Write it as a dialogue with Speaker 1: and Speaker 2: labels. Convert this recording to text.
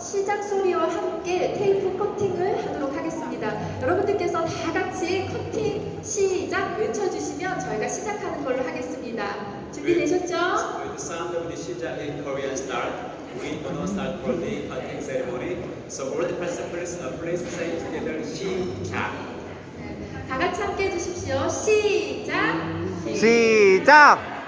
Speaker 1: 시작 소리와 함께 테이프 커팅을 하도록 하겠습니다. 여러분들께서 다 같이 커팅 시작 외쳐주시면 저희가 시작하는 걸로 하겠습니다. 준비되셨죠?
Speaker 2: With the sound of the 시작 in Korean start, we do not start for the cutting ceremony. So all the participants, uh, please say together 시작.
Speaker 1: 다 같이 함께 해주십시오. 시작!
Speaker 3: 시작!